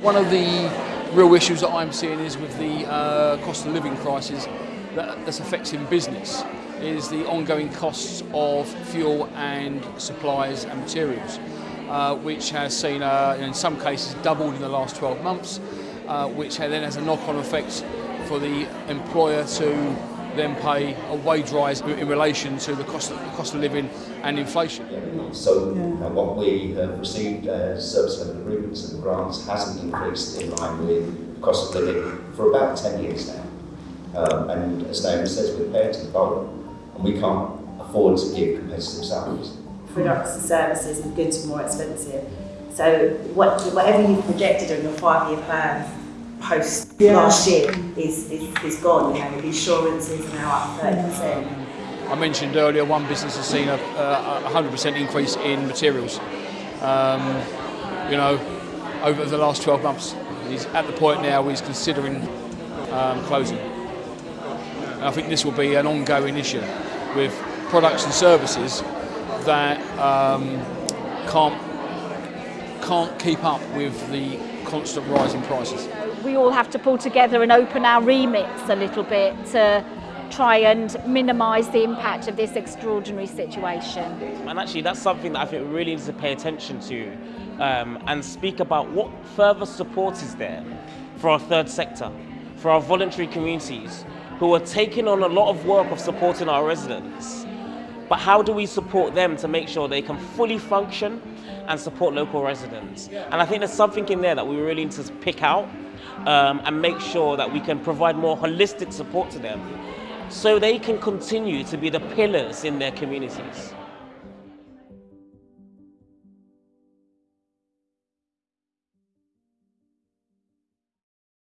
One of the real issues that I'm seeing is with the uh, cost of living crisis that, that's affecting business is the ongoing costs of fuel and supplies and materials, uh, which has seen, uh, in some cases, doubled in the last 12 months, uh, which then has a knock-on effect for the employer to then pay a wage rise in relation to the cost of, the cost of living and inflation. So uh, what we have received uh, service level agreements and grants hasn't increased in line with the cost of living for about 10 years now. Um, and as Naomi says, we're paying to the bottom and we can't afford to give competitive salaries. Products and services and goods are more expensive. So what, whatever you've projected on your five-year plan post yeah. last year is, is, is gone. You know, the insurance is now up 30%. I mentioned earlier one business has seen a, a 100% increase in materials. Um, you know, over the last 12 months. He's at the point now where he's considering um, closing. And I think this will be an ongoing issue with products and services that um, can't can't keep up with the constant rising prices. We all have to pull together and open our remits a little bit to try and minimise the impact of this extraordinary situation. And actually that's something that I think we really need to pay attention to um, and speak about what further support is there for our third sector, for our voluntary communities who are taking on a lot of work of supporting our residents. But how do we support them to make sure they can fully function and support local residents? And I think there's something in there that we really need to pick out um, and make sure that we can provide more holistic support to them so they can continue to be the pillars in their communities.